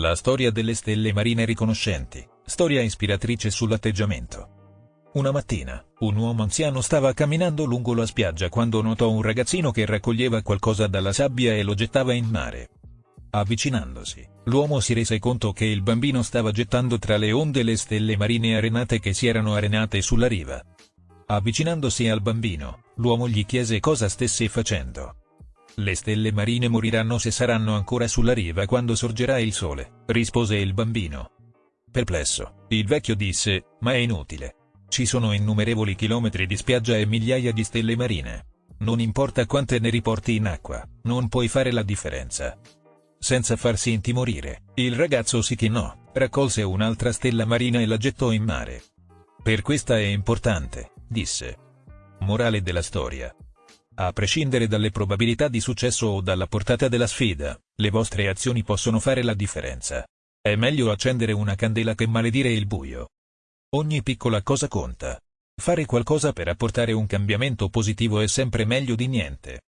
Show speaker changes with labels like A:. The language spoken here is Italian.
A: La storia delle stelle marine riconoscenti, storia ispiratrice sull'atteggiamento. Una mattina, un uomo anziano stava camminando lungo la spiaggia quando notò un ragazzino che raccoglieva qualcosa dalla sabbia e lo gettava in mare. Avvicinandosi, l'uomo si rese conto che il bambino stava gettando tra le onde le stelle marine arenate che si erano arenate sulla riva. Avvicinandosi al bambino, l'uomo gli chiese cosa stesse facendo. Le stelle marine moriranno se saranno ancora sulla riva quando sorgerà il sole, rispose il bambino. Perplesso, il vecchio disse, ma è inutile. Ci sono innumerevoli chilometri di spiaggia e migliaia di stelle marine. Non importa quante ne riporti in acqua, non puoi fare la differenza. Senza farsi intimorire, il ragazzo si chinò, raccolse un'altra stella marina e la gettò in mare. Per questa è importante, disse. Morale della storia. A prescindere dalle probabilità di successo o dalla portata della sfida, le vostre azioni possono fare la differenza. È meglio accendere una candela che maledire il buio. Ogni piccola cosa conta. Fare qualcosa per apportare un cambiamento positivo è sempre meglio di niente.